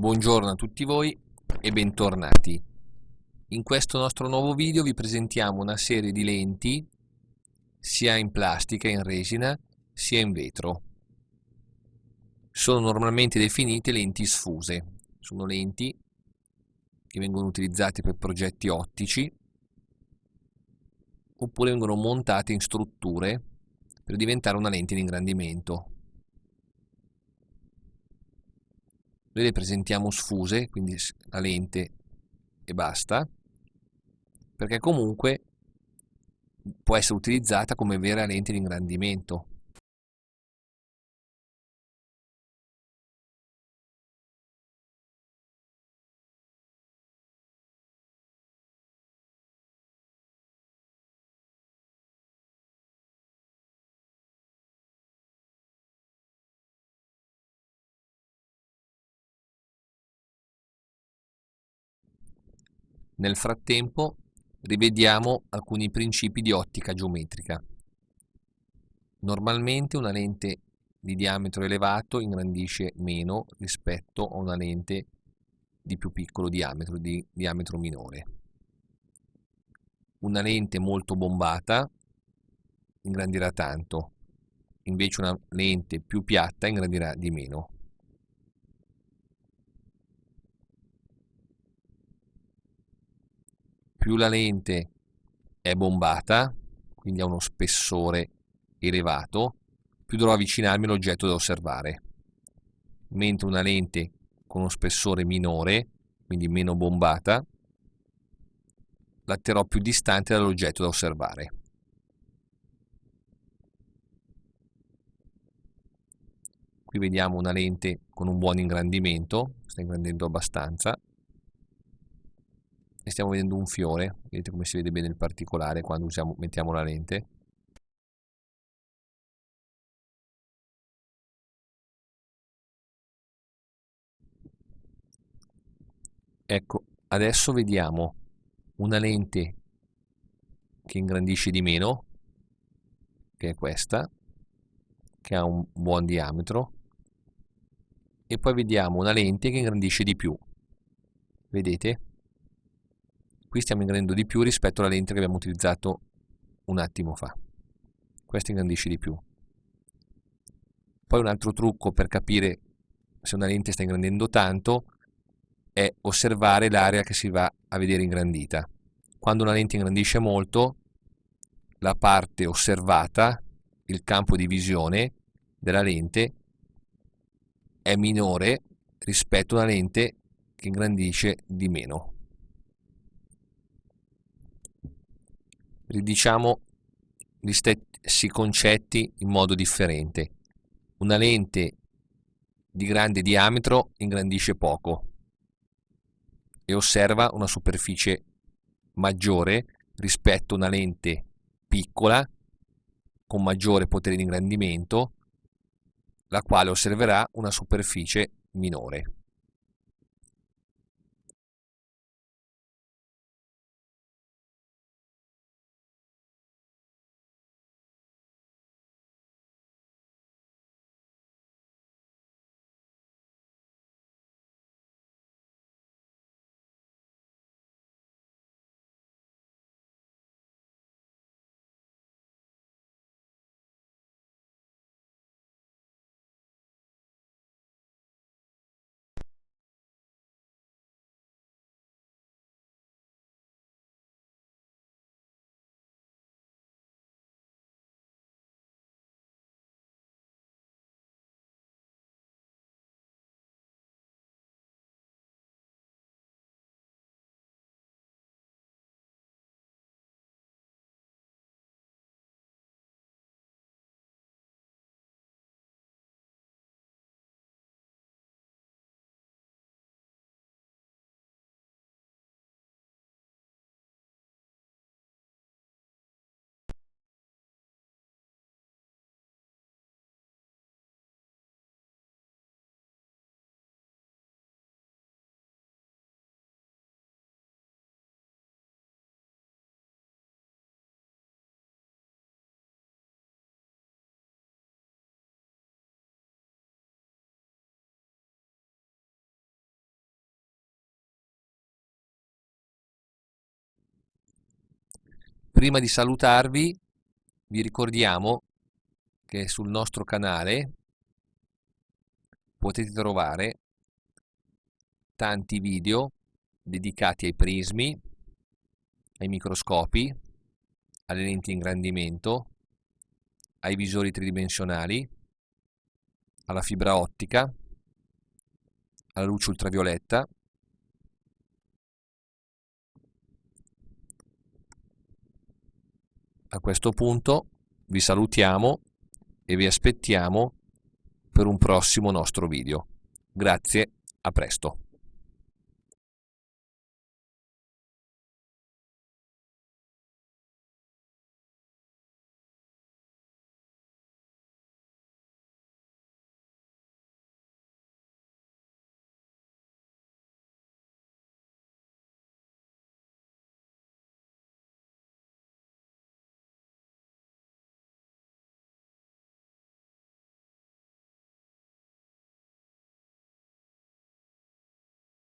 Buongiorno a tutti voi e bentornati. In questo nostro nuovo video vi presentiamo una serie di lenti sia in plastica, in resina, sia in vetro. Sono normalmente definite lenti sfuse. Sono lenti che vengono utilizzate per progetti ottici oppure vengono montate in strutture per diventare una lente di ingrandimento. Noi le presentiamo sfuse, quindi la lente e basta, perché comunque può essere utilizzata come vera lente di ingrandimento. Nel frattempo rivediamo alcuni principi di ottica geometrica. Normalmente una lente di diametro elevato ingrandisce meno rispetto a una lente di più piccolo diametro, di diametro minore. Una lente molto bombata ingrandirà tanto, invece una lente più piatta ingrandirà di meno. Più la lente è bombata, quindi ha uno spessore elevato, più dovrò avvicinarmi all'oggetto da osservare. Mentre una lente con uno spessore minore, quindi meno bombata, la terrò più distante dall'oggetto da osservare. Qui vediamo una lente con un buon ingrandimento, sta ingrandendo abbastanza, e stiamo vedendo un fiore vedete come si vede bene il particolare quando usiamo, mettiamo la lente. Ecco adesso vediamo una lente che ingrandisce di meno che è questa che ha un buon diametro e poi vediamo una lente che ingrandisce di più. Vedete qui stiamo ingrandendo di più rispetto alla lente che abbiamo utilizzato un attimo fa. Questa ingrandisce di più. Poi un altro trucco per capire se una lente sta ingrandendo tanto è osservare l'area che si va a vedere ingrandita. Quando una lente ingrandisce molto la parte osservata il campo di visione della lente è minore rispetto a una lente che ingrandisce di meno ridiciamo gli stessi concetti in modo differente. Una lente di grande diametro ingrandisce poco e osserva una superficie maggiore rispetto a una lente piccola con maggiore potere di ingrandimento la quale osserverà una superficie minore. Prima di salutarvi vi ricordiamo che sul nostro canale potete trovare tanti video dedicati ai prismi, ai microscopi, alle lenti ingrandimento, ai visori tridimensionali, alla fibra ottica, alla luce ultravioletta, a questo punto vi salutiamo e vi aspettiamo per un prossimo nostro video. Grazie, a presto.